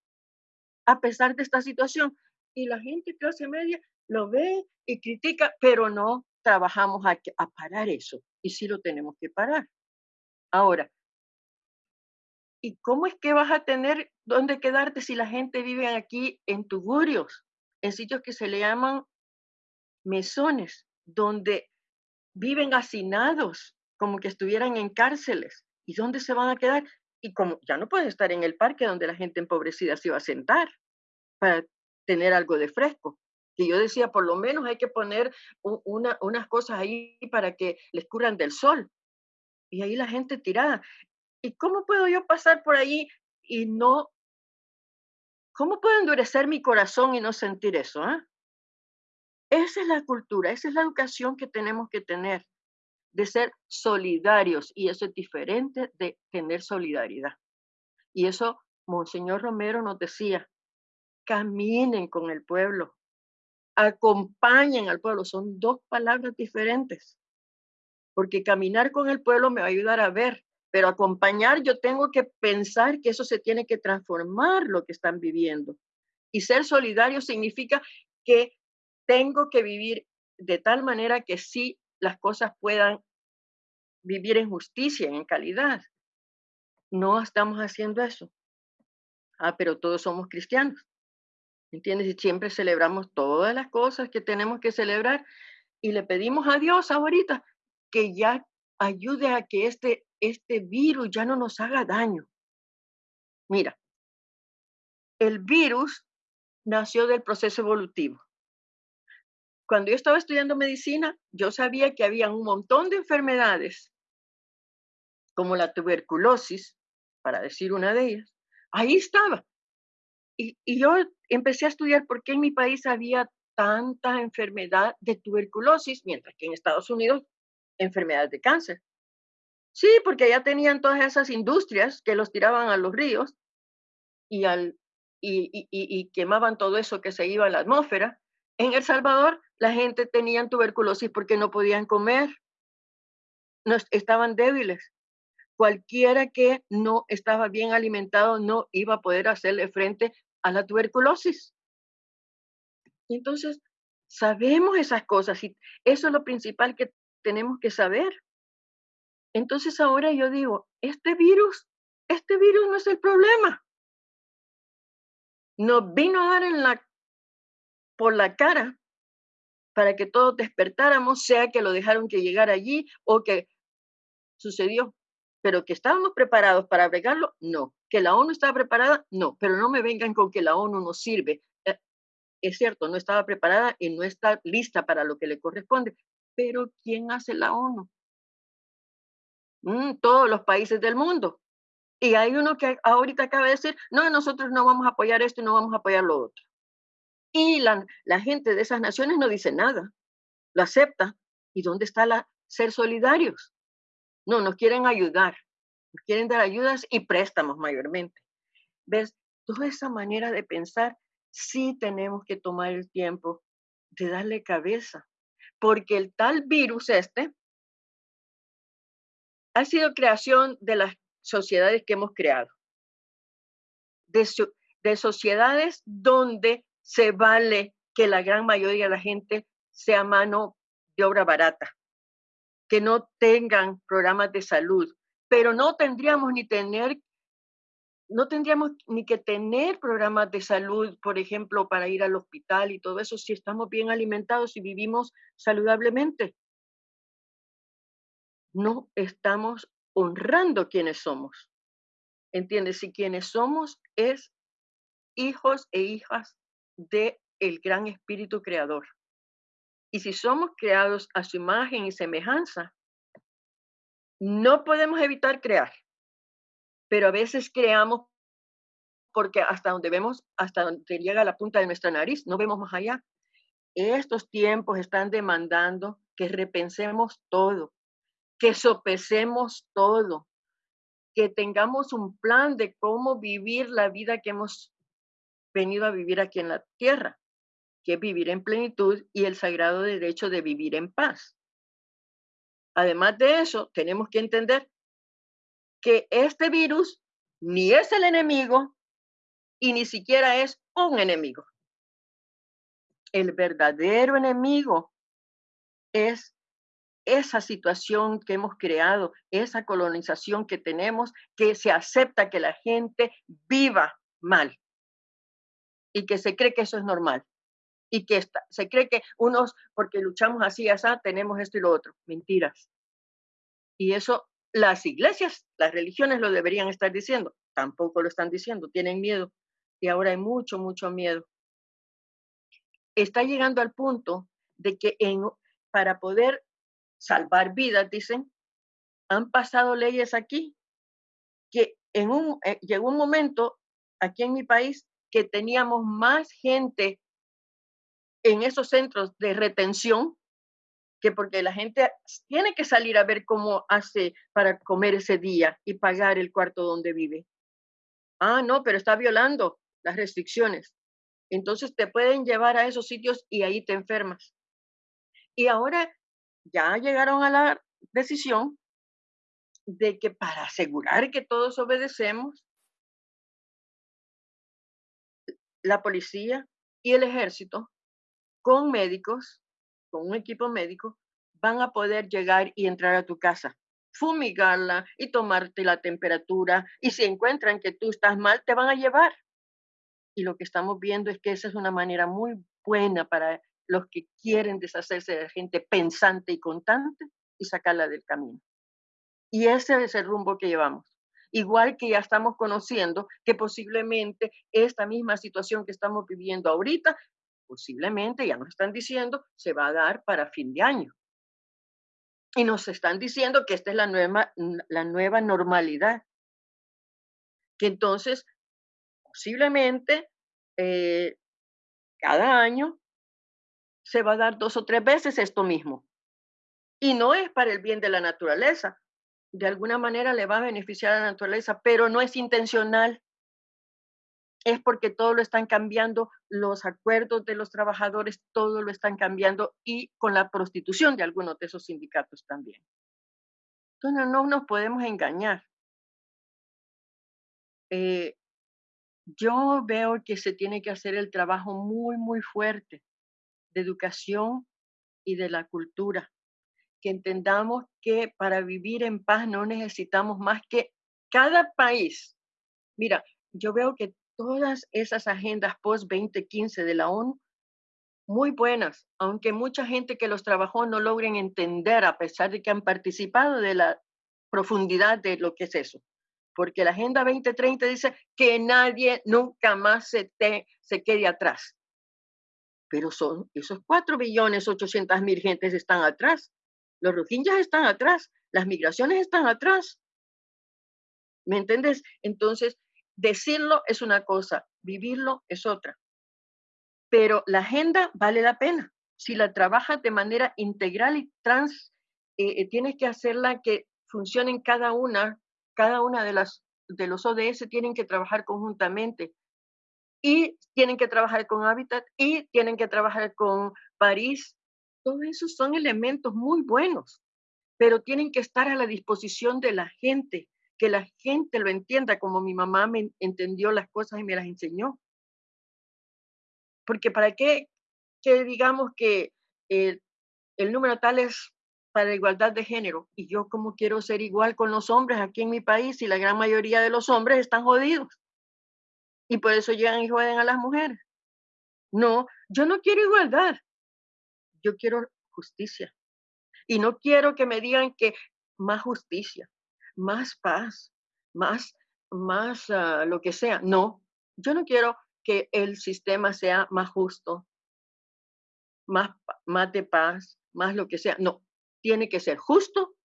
a pesar de esta situación. Y la gente clase media lo ve y critica, pero no trabajamos a, a parar eso y sí lo tenemos que parar. Ahora, ¿y cómo es que vas a tener dónde quedarte si la gente vive aquí en tugurios, en sitios que se le llaman mesones, donde viven hacinados, como que estuvieran en cárceles. ¿Y dónde se van a quedar? Y como ya no pueden estar en el parque donde la gente empobrecida se iba a sentar para tener algo de fresco. Y yo decía, por lo menos hay que poner una, unas cosas ahí para que les curan del sol. Y ahí la gente tirada. ¿Y cómo puedo yo pasar por ahí y no ¿Cómo puedo endurecer mi corazón y no sentir eso? Ah? Esa es la cultura, esa es la educación que tenemos que tener, de ser solidarios, y eso es diferente de tener solidaridad. Y eso, Monseñor Romero nos decía, caminen con el pueblo, acompañen al pueblo, son dos palabras diferentes, porque caminar con el pueblo me va a ayudar a ver, pero acompañar yo tengo que pensar que eso se tiene que transformar lo que están viviendo. Y ser solidario significa que tengo que vivir de tal manera que sí las cosas puedan vivir en justicia, en calidad. No estamos haciendo eso. Ah, pero todos somos cristianos. ¿Entiendes? Y siempre celebramos todas las cosas que tenemos que celebrar y le pedimos a Dios ahorita que ya ayude a que este, este virus ya no nos haga daño. Mira, el virus nació del proceso evolutivo cuando yo estaba estudiando medicina, yo sabía que había un montón de enfermedades, como la tuberculosis, para decir una de ellas. Ahí estaba. Y, y yo empecé a estudiar por qué en mi país había tanta enfermedad de tuberculosis, mientras que en Estados Unidos enfermedades de cáncer. Sí, porque ya tenían todas esas industrias que los tiraban a los ríos y, al, y, y, quemaban todo eso que se iba a la atmósfera. En El Salvador la gente tenía tuberculosis porque no podían comer, no, estaban débiles. Cualquiera que no estaba bien alimentado no iba a poder hacerle frente a la tuberculosis. Entonces, sabemos esas cosas y eso es lo principal que tenemos que saber. Entonces ahora yo digo, este virus, este virus no es el problema. Nos vino a dar en la, por la cara para que todos despertáramos, sea que lo dejaron que llegara allí o que sucedió. Pero que estábamos preparados para bregarlo, no. Que la ONU estaba preparada, no. Pero no me vengan con que la ONU no sirve. Eh, es cierto, no estaba preparada y no está lista para lo que le corresponde. Pero ¿quién hace la ONU? Mm, todos los países del mundo. Y hay uno que ahorita acaba de decir, no, nosotros no vamos a apoyar esto y no vamos a apoyar lo otro. Y la, gente de esas naciones no dice nada, lo acepta. ¿Y dónde está la ser solidarios? No, nos quieren ayudar, nos quieren dar ayudas y préstamos mayormente. ¿Ves? Toda esa manera de pensar, sí tenemos que tomar el tiempo de darle cabeza, porque el tal virus este ha sido creación de las sociedades que hemos creado, de, de sociedades donde se vale que la gran mayoría de la gente sea mano de obra barata, que no tengan programas de salud, pero no tendríamos ni tener no tendríamos ni que tener programas de salud, por ejemplo, para ir al hospital y todo eso, si estamos bien alimentados y vivimos saludablemente. No estamos honrando quienes somos. ¿Entiendes? Si quienes somos es hijos e hijas de el gran espíritu creador. Y si somos creados a su imagen y semejanza, no podemos evitar crear, pero a veces creamos porque hasta donde vemos, hasta donde llega la punta de nuestra nariz, no vemos más allá. Estos tiempos están demandando que repensemos todo, que sopesemos todo, que tengamos un plan de cómo vivir la vida que hemos venido a vivir aquí en la tierra, que es vivir en plenitud y el sagrado derecho de vivir en paz. Además de eso, tenemos que entender que este virus ni es el enemigo y ni siquiera es un enemigo. El verdadero enemigo es esa situación que hemos creado, esa colonización que tenemos, que se acepta que la gente viva mal y que se cree que eso es normal y que se cree que unos, porque luchamos así, así, tenemos esto y lo otro. Mentiras. Y eso las iglesias, las religiones lo deberían estar diciendo. Tampoco lo están diciendo, tienen miedo. Y ahora hay mucho, mucho miedo. Está llegando al punto de que en, para poder salvar vidas, dicen, han pasado leyes aquí que en un, eh, llegó un momento aquí en mi país que teníamos más gente en esos centros de retención que porque la gente tiene que salir a ver cómo hace para comer ese día y pagar el cuarto donde vive. Ah, no, pero está violando las restricciones. Entonces te pueden llevar a esos sitios y ahí te enfermas. Y ahora ya llegaron a la decisión de que para asegurar que todos obedecemos, la policía y el ejército con médicos, con un equipo médico, van a poder llegar y entrar a tu casa, fumigarla y tomarte la temperatura. Y si encuentran que tú estás mal, te van a llevar. Y lo que estamos viendo es que esa es una manera muy buena para los que quieren deshacerse de gente pensante y contante y sacarla del camino. Y ese es el rumbo que llevamos. Igual que ya estamos conociendo que posiblemente esta misma situación que estamos viviendo ahorita, posiblemente, ya nos están diciendo, se va a dar para fin de año. Y nos están diciendo que esta es la nueva, la nueva normalidad. Que entonces, posiblemente, eh, cada año se va a dar dos o tres veces esto mismo. Y no es para el bien de la naturaleza, de alguna manera le va a beneficiar a la naturaleza, pero no es intencional. Es porque todo lo están cambiando, los acuerdos de los trabajadores, todo lo están cambiando y con la prostitución de algunos de esos sindicatos también. Entonces no nos podemos engañar. Eh, yo veo que se tiene que hacer el trabajo muy, muy fuerte de educación y de la cultura que entendamos que para vivir en paz no necesitamos más que cada país. Mira, yo veo que todas esas agendas post-2015 de la ONU, muy buenas, aunque mucha gente que los trabajó no logren entender a pesar de que han participado de la profundidad de lo que es eso. Porque la Agenda 2030 dice que nadie nunca más se, se quede atrás. Pero son esos 4 billones 800 mil gentes están atrás. Los rohingyas están atrás, las migraciones están atrás. ¿Me entiendes? Entonces, decirlo es una cosa, vivirlo es otra. Pero la agenda vale la pena. Si la trabajas de manera integral y trans, eh, eh, tienes que hacerla que funcione en cada una, cada una de las de los ODS tienen que trabajar conjuntamente y tienen que trabajar con Habitat y tienen que trabajar con París todos esos son elementos muy buenos, pero tienen que estar a la disposición de la gente, que la gente lo entienda como mi mamá me entendió las cosas y me las enseñó. Porque para qué que digamos que el, número tal es para igualdad de género y yo como quiero ser igual con los hombres aquí en mi país y la gran mayoría de los hombres están jodidos y por eso llegan y joden a las mujeres. No, yo no quiero igualdad yo quiero justicia. Y no quiero que me digan que más justicia, más paz, más, más ah, lo que sea. No, yo no quiero que el sistema sea más justo, más, más de paz, más lo que sea. No, tiene que ser justo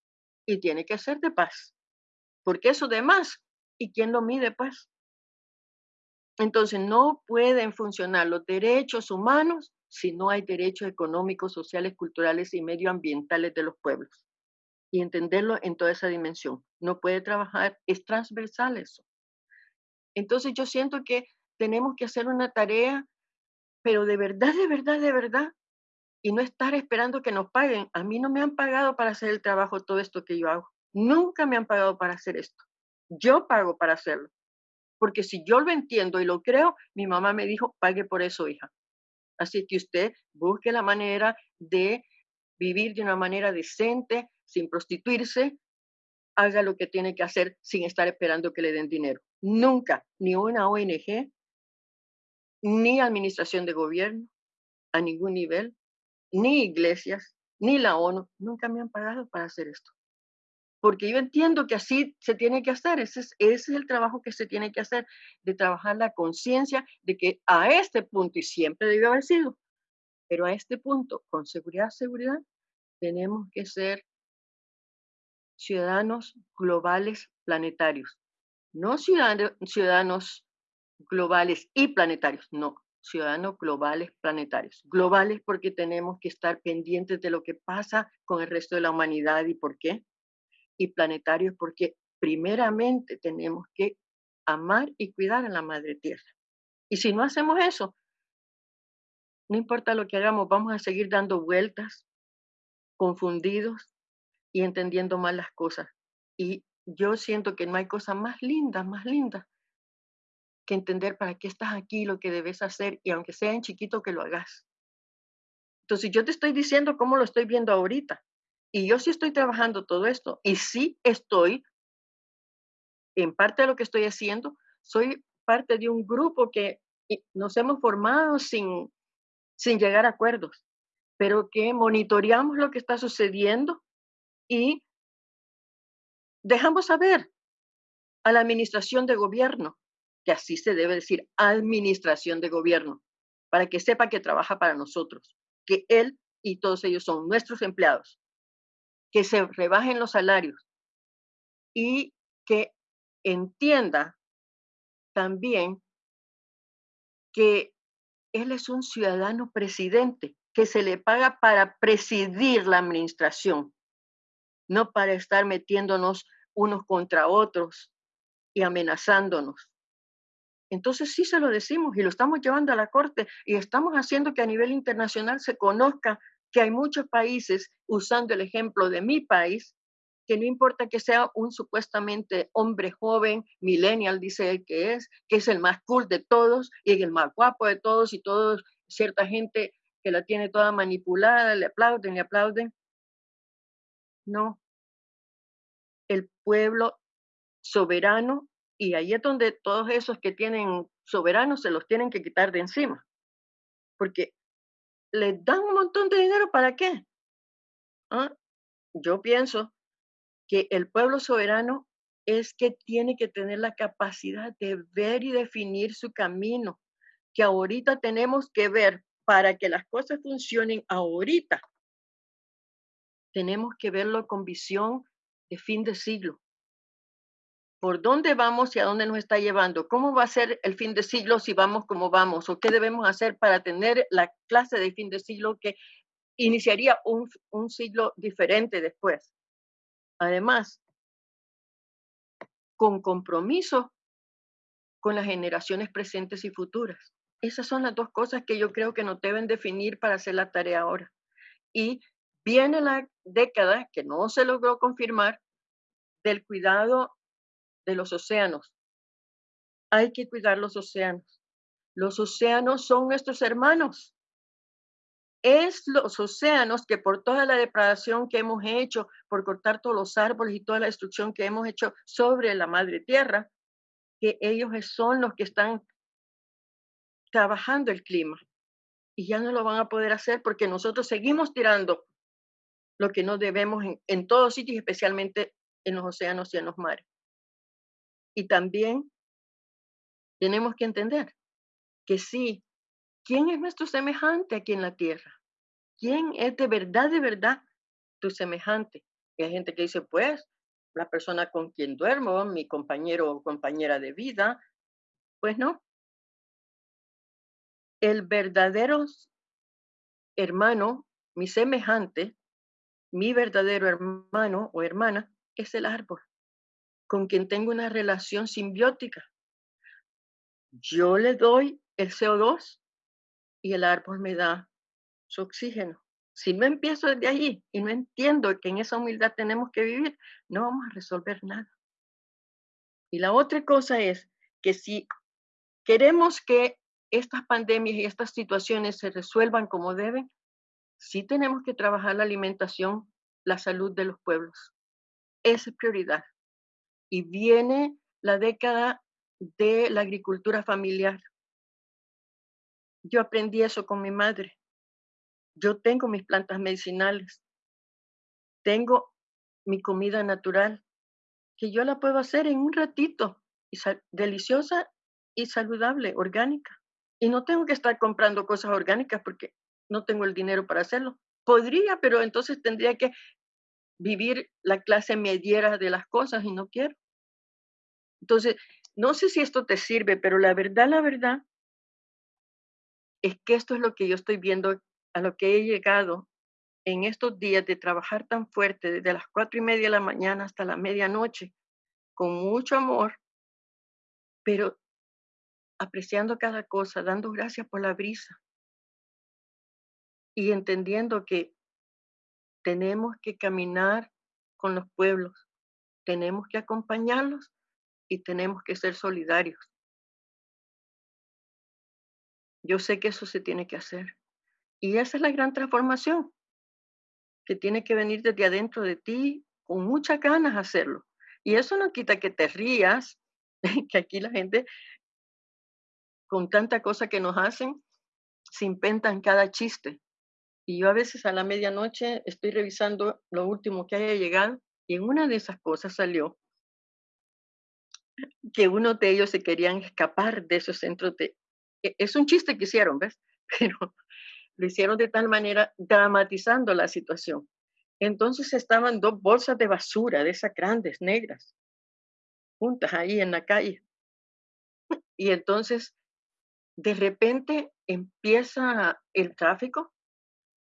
y tiene que ser de paz. Porque eso de más, ¿y quién lo mide paz? Entonces no pueden funcionar los derechos humanos si no hay derechos económicos, sociales, culturales y medioambientales de los pueblos. Y entenderlo en toda esa dimensión. No puede trabajar, es transversal eso. Entonces yo siento que tenemos que hacer una tarea, pero de verdad, de verdad, de verdad, y no estar esperando que nos paguen. A mí no me han pagado para hacer el trabajo, todo esto que yo hago. Nunca me han pagado para hacer esto. Yo pago para hacerlo. Porque si yo lo entiendo y lo creo, mi mamá me dijo, pague por eso, hija. Así que usted busque la manera de vivir de una manera decente, sin prostituirse, haga lo que tiene que hacer sin estar esperando que le den dinero. Nunca, ni una ONG, ni administración de gobierno, a ningún nivel, ni iglesias, ni la ONU, nunca me han pagado para hacer esto porque yo entiendo que así se tiene que hacer, ese es, el trabajo que se tiene que hacer, de trabajar la conciencia de que a este punto, y siempre debió haber sido, pero a este punto, con seguridad, seguridad, tenemos que ser ciudadanos globales planetarios, no ciudadanos, ciudadanos globales y planetarios. No, ciudadanos globales planetarios. Globales porque tenemos que estar pendientes de lo que pasa con el resto de la humanidad y por qué. Y planetarios porque primeramente tenemos que amar y cuidar a la madre tierra. Y si no hacemos eso, no importa lo que hagamos, vamos a seguir dando vueltas, confundidos y entendiendo mal las cosas. Y yo siento que no hay cosa más linda, más linda que entender para qué estás aquí, lo que debes hacer, y aunque sea en chiquito, que lo hagas. Entonces, yo te estoy diciendo cómo lo estoy viendo ahorita. Y yo sí estoy trabajando todo esto. Y sí estoy, en parte de lo que estoy haciendo, soy parte de un grupo que nos hemos formado sin, sin llegar a acuerdos, pero que monitoreamos lo que está sucediendo y dejamos saber a la administración de gobierno que así se debe decir, administración de gobierno, para que sepa que trabaja para nosotros, que él y todos ellos son nuestros empleados, que se rebajen los salarios y que entienda también que él es un ciudadano presidente, que se le paga para presidir la administración, no para estar metiéndonos unos contra otros y amenazándonos. Entonces sí se lo decimos y lo estamos llevando a la Corte y estamos haciendo que a nivel internacional se conozca que hay muchos países, usando el ejemplo de mi país, que no importa que sea un supuestamente hombre joven, millennial, dice él que es, que es el más cool de todos y el más guapo de todos y todos, cierta gente que la tiene toda manipulada, le aplauden, le aplauden. No. El pueblo soberano y ahí es donde todos esos que tienen soberanos se los tienen que quitar de encima. Porque les dan un montón de dinero para qué. ¿Ah? Yo pienso que el pueblo soberano es que tiene que tener la capacidad de ver y definir su camino, que ahorita tenemos que ver para que las cosas funcionen ahorita. Tenemos que verlo con visión de fin de siglo por dónde vamos y a dónde nos está llevando, cómo va a ser el fin de siglo si vamos como vamos, o qué debemos hacer para tener la clase de fin de siglo que iniciaría un, un siglo diferente después. Además, con compromiso con las generaciones presentes y futuras. Esas son las dos cosas que yo creo que nos deben definir para hacer la tarea ahora. Y viene la década que no se logró confirmar del cuidado de los océanos. Hay que cuidar los océanos. Los océanos son nuestros hermanos. Es los océanos que por toda la depredación que hemos hecho, por cortar todos los árboles y toda la destrucción que hemos hecho sobre la madre tierra, que ellos son los que están trabajando el clima. Y ya no lo van a poder hacer porque nosotros seguimos tirando lo que no debemos en, en todos sitios, especialmente en los océanos y en los mares. Y también tenemos que entender que sí, ¿quién es nuestro semejante aquí en la tierra? ¿Quién es de verdad, de verdad tu semejante? Y hay gente que dice, pues, la persona con quien duermo, mi compañero o compañera de vida, pues no. El verdadero hermano, mi semejante, mi verdadero hermano o hermana, es el árbol con quien tengo una relación simbiótica. Yo le doy el CO2 y el árbol me da su oxígeno. Si no empiezo desde allí y no entiendo que en esa humildad tenemos que vivir, no vamos a resolver nada. Y la otra cosa es que si queremos que estas pandemias y estas situaciones se resuelvan como deben, sí tenemos que trabajar la alimentación, la salud de los pueblos. Esa es prioridad y viene la década de la agricultura familiar. Yo aprendí eso con mi madre. Yo tengo mis plantas medicinales. Tengo mi comida natural, que yo la puedo hacer en un ratito, y deliciosa y saludable, orgánica. Y no tengo que estar comprando cosas orgánicas porque no tengo el dinero para hacerlo. Podría, pero entonces tendría que vivir la clase mediera de las cosas y no quiero. Entonces, no sé si esto te sirve, pero la verdad, la verdad, es que esto es lo que yo estoy viendo, a lo que he llegado en estos días de trabajar tan fuerte, desde las cuatro y media de la mañana hasta la medianoche, con mucho amor, pero apreciando cada cosa, dando gracias por la brisa y entendiendo que tenemos que caminar con los pueblos, tenemos que acompañarlos y tenemos que ser solidarios. Yo sé que eso se tiene que hacer. Y esa es la gran transformación, que tiene que venir desde adentro de ti con muchas ganas hacerlo. Y eso no quita que te rías, [LAUGHS] que aquí la gente, con tanta cosa que nos hacen, se inventan cada chiste. Y yo a veces a la medianoche estoy revisando lo último que haya llegado y en una de esas cosas salió que uno de ellos se querían escapar de esos centros de... E, es un chiste que hicieron, ¿ves? [LAUGHS] Pero lo hicieron de tal manera dramatizando la situación. Entonces estaban dos bolsas de basura, de esas grandes, negras, juntas ahí en la calle. [LAUGHS] Y entonces, de repente empieza el tráfico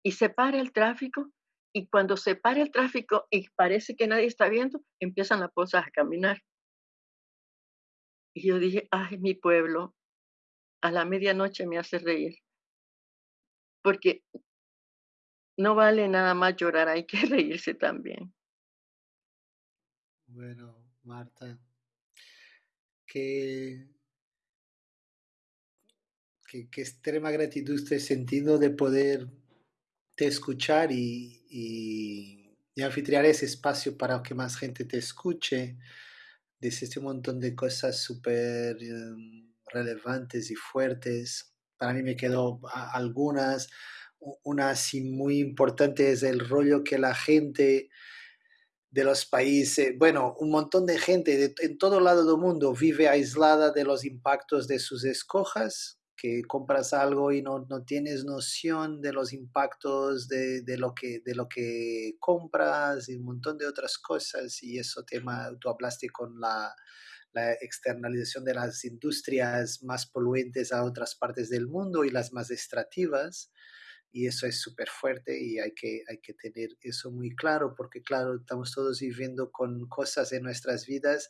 y se para el tráfico y cuando se para el tráfico y parece que nadie está viendo, empiezan las bolsas a caminar. Y yo dije, ay, mi pueblo, a la medianoche me hace reír. Porque no vale nada más llorar, hay que [LAUGHS] reírse también. Bueno, Marta, qué, qué, extrema gratitud este sentido de poder te escuchar y, y, y anfitriar ese espacio para que más gente te escuche Dices un montón de cosas súper em, relevantes y fuertes. Para mí me quedó algunas. Una así muy importante es el rollo que la gente de los países, bueno, un montón de gente en todo lado del mundo vive aislada de los impactos de sus escojas que compras algo y no, no tienes noción de los impactos de, de, lo que, de lo que compras y un montón de otras cosas. Y eso tema, tú hablaste con la, la externalización de las industrias más poluentes a otras partes del mundo y las más extractivas. Y eso es súper fuerte y hay que, hay que tener eso muy claro porque, claro, estamos todos viviendo con cosas en nuestras vidas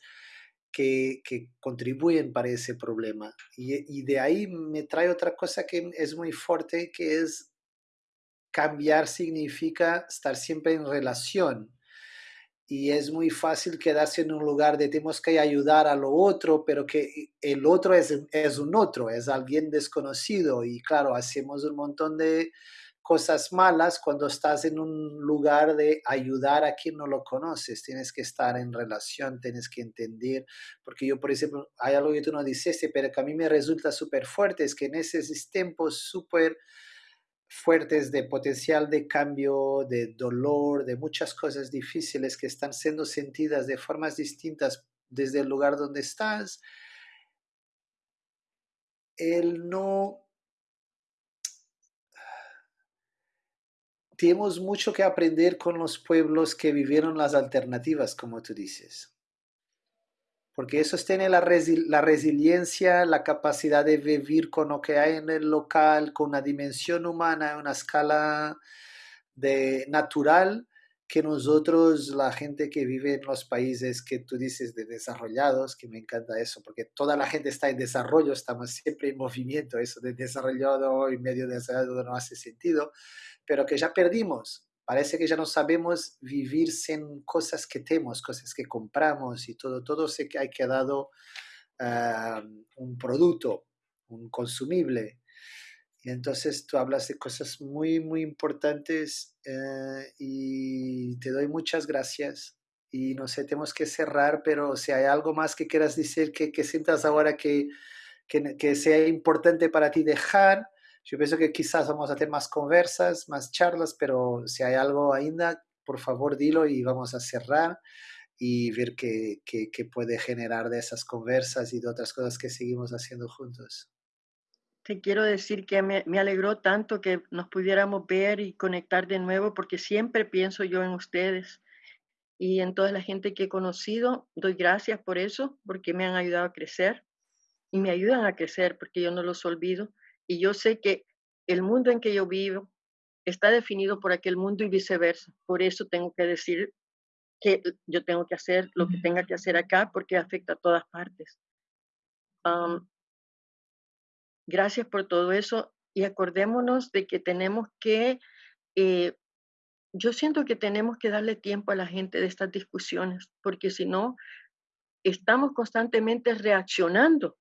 que, contribuyen para ese problema. Y, de ahí me trae otra cosa que es muy fuerte, que es cambiar significa estar siempre en relación. Y es muy fácil quedarse en un lugar de tenemos que ayudar a lo otro, pero que el otro es, es un otro, es alguien desconocido. Y claro, hacemos un montón de, cosas malas cuando estás en un lugar de ayudar a quien no lo conoces. Tienes que estar en relación, tienes que entender. Porque yo, por ejemplo, hay algo que tú no dices, pero que a mí me resulta súper fuerte, es que en esos tiempos súper fuertes de potencial de cambio, de dolor, de muchas cosas difíciles que están siendo sentidas de formas distintas desde el lugar donde estás, el no [SIGHS] tenemos mucho que aprender con los pueblos que vivieron las alternativas, como tú dices. Porque eso tiene la, la resiliencia, la capacidad de vivir con lo que hay en el local, con una dimensión humana, una escala de natural, que nosotros, la gente que vive en los países que tú dices de desarrollados, que me encanta eso, porque toda la gente está en desarrollo, estamos siempre en movimiento, eso de desarrollado y medio desarrollado no hace sentido, pero que ya perdimos. Parece que ya no sabemos vivir sin cosas que tenemos, cosas que compramos y todo. Todo se ha quedado un producto, un consumible. Y entonces tú hablas de cosas muy, muy importantes uh, y te doy muchas gracias. Y no sé, tenemos que cerrar, pero si hay algo más que quieras decir, que, que sientas ahora que, que sea importante para ti dejar, yo pienso que quizás vamos a tener más conversas, más charlas, pero si hay algo ainda, por favor dilo y vamos a cerrar y ver qué, qué, puede generar de esas conversas y de otras cosas que seguimos haciendo juntos. Te quiero decir que me, alegró tanto que nos pudiéramos ver y conectar de nuevo porque siempre pienso yo en ustedes y en toda la gente que he conocido. Doy gracias por eso, porque me han ayudado a crecer y me ayudan a crecer porque yo no los olvido. Y yo sé que el mundo en que yo vivo está definido por aquel mundo y viceversa. Por eso tengo que decir que yo tengo que hacer lo que tenga que hacer acá porque afecta a todas partes. gracias por todo eso y acordémonos de que tenemos que eh, yo siento que tenemos que darle tiempo a la gente de estas discusiones, porque si no, estamos constantemente reaccionando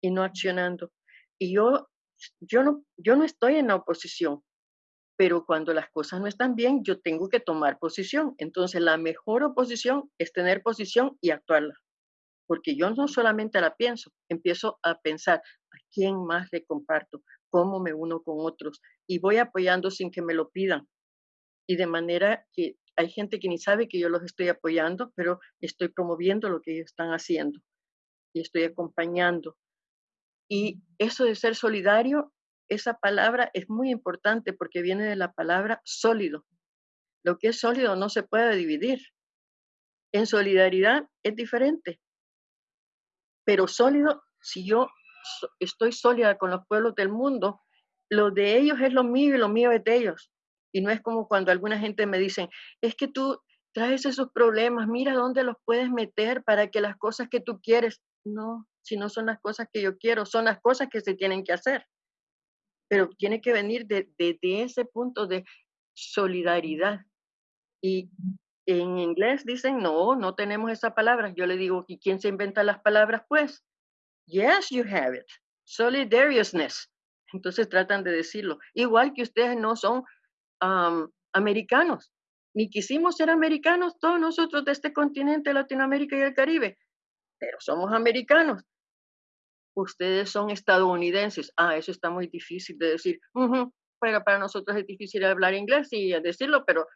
y no accionando. Y yo, yo, no, yo no estoy en la oposición, pero cuando las cosas no están bien, yo tengo que tomar posición. Entonces, la mejor oposición es tener posición y actuarla. Porque yo no solamente la pienso, empiezo a pensar a quién más le comparto, cómo me uno con otros y voy apoyando sin que me lo pidan y de manera que hay gente que ni sabe que yo los estoy apoyando, pero estoy promoviendo lo que ellos están haciendo y estoy acompañando. Y eso de ser solidario, esa palabra es muy importante porque viene de la palabra sólido. Lo que es sólido no se puede dividir. En solidaridad es diferente. Pero sólido, si yo estoy sólida con los pueblos del mundo, lo de ellos es lo mío y lo mío es de ellos. Y no es como cuando alguna gente me dice, es que tú traes esos problemas, mira dónde los puedes meter para que las cosas que tú quieres, no, si no son las cosas que yo quiero, son las cosas que se tienen que hacer. Pero tiene que venir desde de, ese punto de solidaridad. Y en inglés dicen, no, no tenemos esa palabra. Yo le digo, ¿y quién se inventa las palabras? Pues, yes, you have it. Solidariousness. Entonces tratan de decirlo. Igual que ustedes no son americanos, ni quisimos ser americanos todos nosotros de este continente, Latinoamérica y el Caribe, pero somos americanos. Ustedes son estadounidenses. Ah, eso está muy difícil de decir. pero para nosotros es difícil hablar inglés y decirlo, pero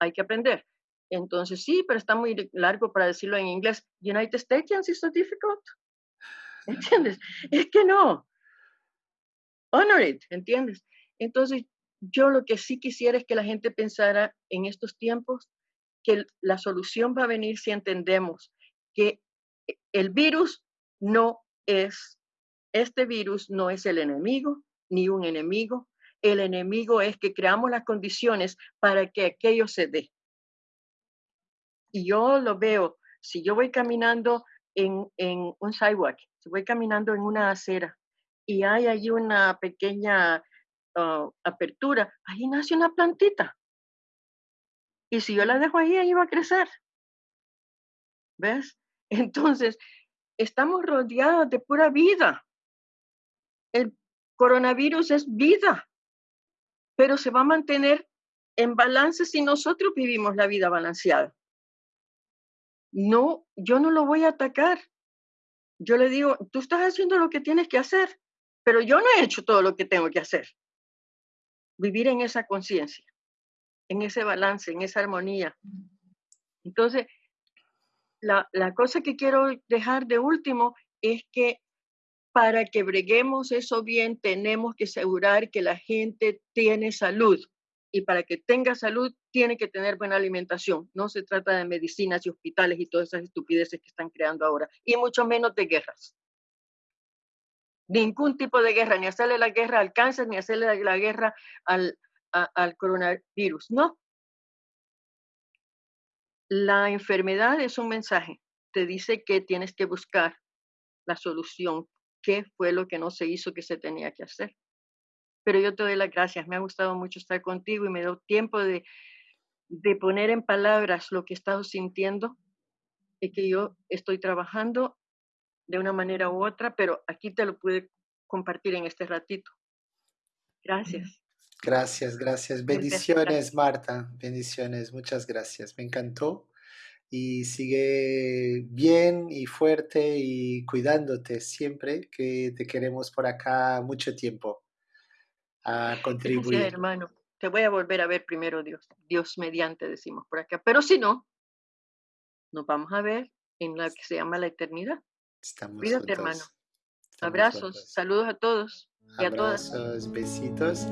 hay que aprender. Entonces, sí, pero está muy largo para decirlo en inglés. United States is so difficult. [LAUGHS] ¿Entiendes? Es que no. Honor it, ¿entiendes? Entonces, yo lo que sí quisiera es que la gente pensara en estos tiempos que la solución va a venir si entendemos que el virus no es, este virus no es el enemigo, ni un enemigo. El enemigo es que creamos las condiciones para que aquello se dé. Y yo lo veo, si yo voy caminando en, en un sidewalk, si voy caminando en una acera y hay allí una pequeña Ah, apertura, ahí nace una plantita. Y si yo la dejo ahí, ahí va a crecer. ¿Ves? [LAUGHS] Entonces, estamos rodeados de pura vida. El coronavirus es vida, pero se va a mantener en balance si nosotros vivimos la vida balanceada. No, yo no lo voy a atacar. Yo le digo, tú estás haciendo lo que tienes que hacer, pero yo no he hecho todo lo que tengo que hacer vivir en esa conciencia, en ese balance, en esa armonía. Entonces, la, cosa que quiero dejar de último es que para que breguemos eso bien, tenemos que asegurar que la gente tiene salud. Y para que tenga salud, tiene que tener buena alimentación. No se trata de medicinas y hospitales y todas esas estupideces que están creando ahora, y mucho menos de guerras ningún tipo de guerra, ni hacerle la guerra al cáncer, ni hacerle la guerra al, al coronavirus. No. La enfermedad es un mensaje. Te dice que tienes que buscar la solución. ¿Qué fue lo que no se hizo que se tenía que hacer? Pero yo te doy las gracias. Me ha gustado mucho estar contigo y me doy tiempo de, de poner en palabras lo que he estado sintiendo y que yo estoy trabajando de una manera u otra, pero aquí te lo pude compartir en este ratito. Gracias. Gracias, gracias. Bendiciones, Marta. Bendiciones. Muchas gracias. Me encantó. Y sigue bien y fuerte y cuidándote siempre, que te queremos por acá mucho tiempo a contribuir. Gracias, hermano. Te voy a volver a ver primero, Dios. Dios mediante, decimos por acá. Pero si no, nos vamos a ver en la que se llama la eternidad. Estamos Cuídate, hermano. Abrazos, saludos a todos y a todas. Abrazos, besitos.